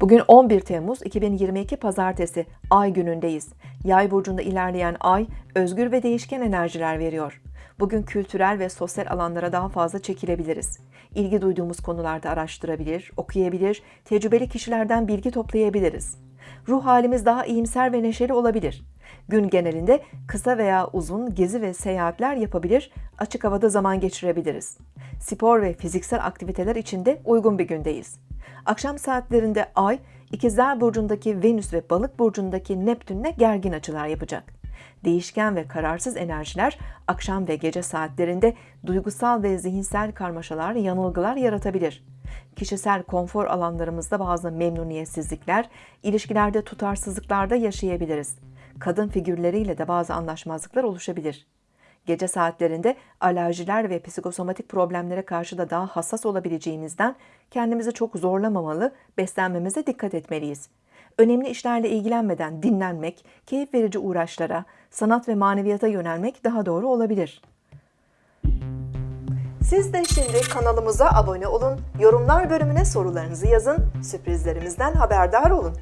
Bugün 11 Temmuz 2022 Pazartesi Ay günündeyiz. Yay burcunda ilerleyen Ay özgür ve değişken enerjiler veriyor. Bugün kültürel ve sosyal alanlara daha fazla çekilebiliriz. İlgi duyduğumuz konularda araştırabilir, okuyabilir, tecrübeli kişilerden bilgi toplayabiliriz. Ruh halimiz daha iyimser ve neşeli olabilir. Gün genelinde kısa veya uzun gezi ve seyahatler yapabilir, açık havada zaman geçirebiliriz. Spor ve fiziksel aktiviteler için de uygun bir gündeyiz. Akşam saatlerinde Ay, İkizler Burcu'ndaki Venüs ve Balık Burcu'ndaki Neptün'le gergin açılar yapacak. Değişken ve kararsız enerjiler akşam ve gece saatlerinde duygusal ve zihinsel karmaşalar, yanılgılar yaratabilir. Kişisel konfor alanlarımızda bazı memnuniyetsizlikler, ilişkilerde tutarsızlıklar da yaşayabiliriz. Kadın figürleriyle de bazı anlaşmazlıklar oluşabilir. Gece saatlerinde alerjiler ve psikosomatik problemlere karşı da daha hassas olabileceğimizden kendimizi çok zorlamamalı, beslenmemize dikkat etmeliyiz. Önemli işlerle ilgilenmeden dinlenmek, keyif verici uğraşlara, sanat ve maneviyata yönelmek daha doğru olabilir. Siz de şimdi kanalımıza abone olun, yorumlar bölümüne sorularınızı yazın, sürprizlerimizden haberdar olun.